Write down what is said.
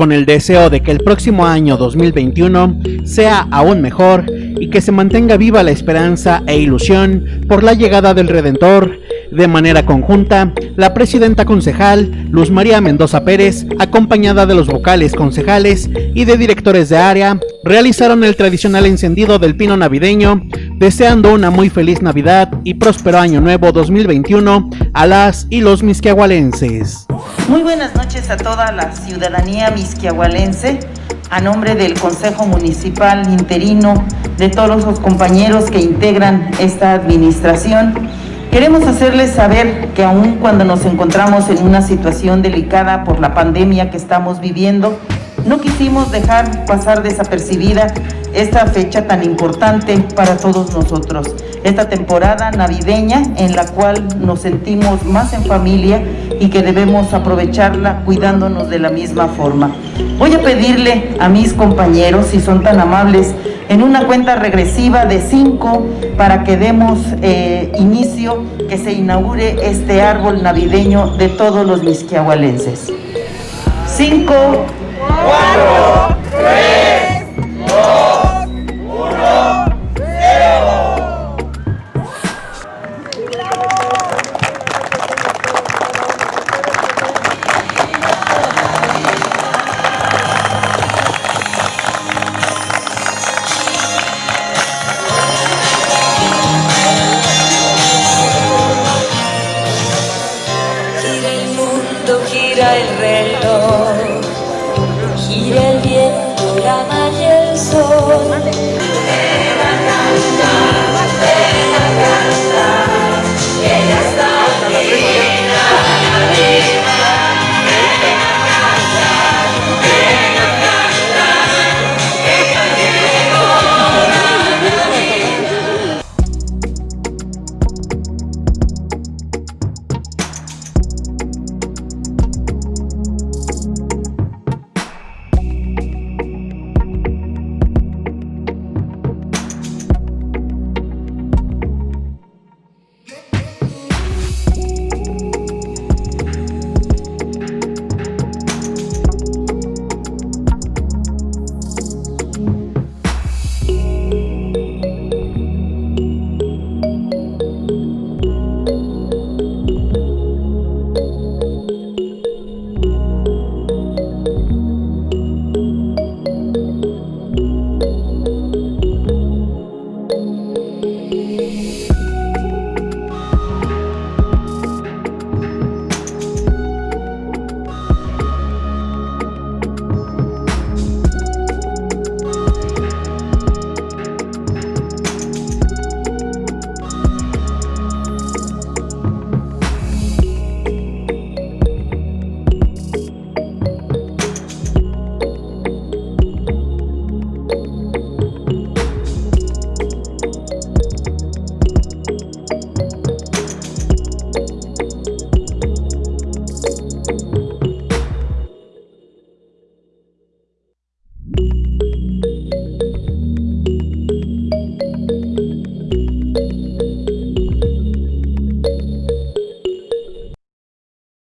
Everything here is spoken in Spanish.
con el deseo de que el próximo año 2021 sea aún mejor y que se mantenga viva la esperanza e ilusión por la llegada del Redentor. De manera conjunta, la presidenta concejal, Luz María Mendoza Pérez, acompañada de los vocales concejales y de directores de área, realizaron el tradicional encendido del pino navideño, deseando una muy feliz Navidad y próspero año nuevo 2021 a las y los misquiahualenses. Muy buenas noches a toda la ciudadanía misquiahualense, a nombre del Consejo Municipal interino, de todos los compañeros que integran esta administración. Queremos hacerles saber que aun cuando nos encontramos en una situación delicada por la pandemia que estamos viviendo, no quisimos dejar pasar desapercibida esta fecha tan importante para todos nosotros, esta temporada navideña en la cual nos sentimos más en familia y que debemos aprovecharla cuidándonos de la misma forma. Voy a pedirle a mis compañeros, si son tan amables, en una cuenta regresiva de cinco para que demos eh, inicio, que se inaugure este árbol navideño de todos los misquiahualenses. Cinco, cuatro, el reloj.